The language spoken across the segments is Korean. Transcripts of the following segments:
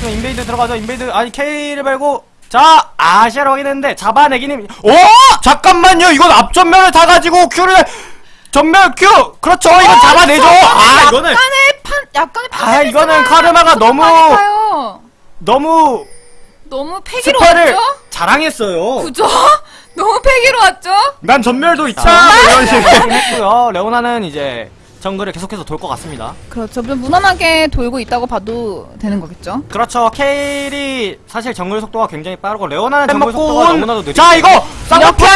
그럼 인베이드 들어가죠. 인베이드 아니 K를 말고 자 아시아로 확인했는데 잡아내기는 오! 잠깐만요. 이건 앞전면을 타가지고 Q를 전면 Q! 그렇죠. 이건 잡아내죠. 아 이거는 약간의 판, 약간의 판. 아, 이거는 카르마가 너무-? 너무 너무 패기로 스파를 왔죠? 자랑했어요. 그죠? 너무 패기로 왔죠? 난 전멸도 뭐 이런 식으로. 했고요. 레오나는 이제 정글을 계속해서 돌 것 같습니다 그렇죠. 좀 무난하게 돌고 있다고 봐도 되는 거겠죠? 그렇죠 케일이 사실 정글 속도가 굉장히 빠르고 레오나는 정글 속도가 온- 너무나도 느리고 자 이거 쌍꺼풀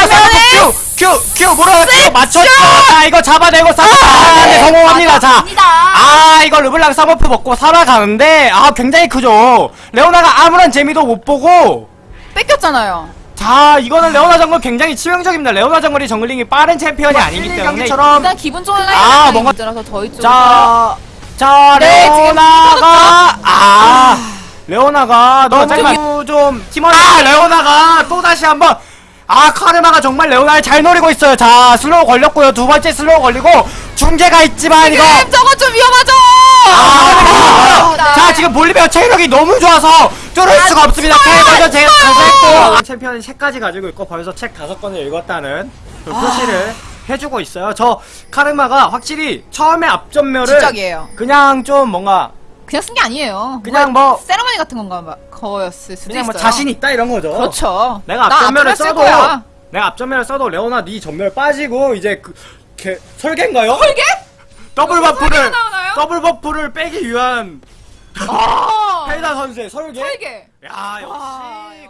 Q 뭐라 Q 맞췄죠 자 이거 잡아내고 쌍꺼풀 아, 네, 성공합니다 자. 아 이거 르블랑 쌍꺼풀 먹고 살아가는데 아 굉장히 크죠 레오나가 아무런 재미도 못 보고 뺏겼잖아요. 자 이거는 레오나 정글 굉장히 치명적입니다 레오나 정글이 정글링이 빠른 챔피언이 아니기 때문에 경기처럼 일단 기분 좋은 아, 뭔가- 문제라서 저희 쪽으로 자, 자, 네, 지금 레오나가, 아, 레오나가 너무 너무 좀 팀원 아, 레오나가 또 다시 한번, 아, 카르마가 정말 레오나를 잘 노리고 있어요. 자, 슬로우 걸렸고요. 두 번째 슬로우 걸리고, 중계가 있지만, 이거. 저거 좀 위험하죠? 아, 아, 자, 지금 볼리베어 체력이 너무 좋아서 뚫을 수가 없습니다. 캐버저 제가 가서 했고. 챔피언이 책까지 가지고 있고 벌써 책 다섯 권을 읽었다는 그 표시를 해주고 있어요. 저 카르마가 확실히 처음에 앞전멸을 진작이에요. 그냥 좀 뭔가 그냥 쓴 게 아니에요. 그냥 뭐- 세레머니 같은 건가 봐. 거였을 수도 그냥 뭐 있어요. 자신 있다 이런 거죠. 그렇죠. 내가 나 앞점멸을 써도 거야. 내가 앞점멸을 써도 레오나 네 점멸 빠지고 이제 그 개, 설계인가요? 설계? double buff를 설계가 나오나요? double buff를 빼기 위한 아, 펠다 선수의 설계. 설계. 야 역시 아, 고수.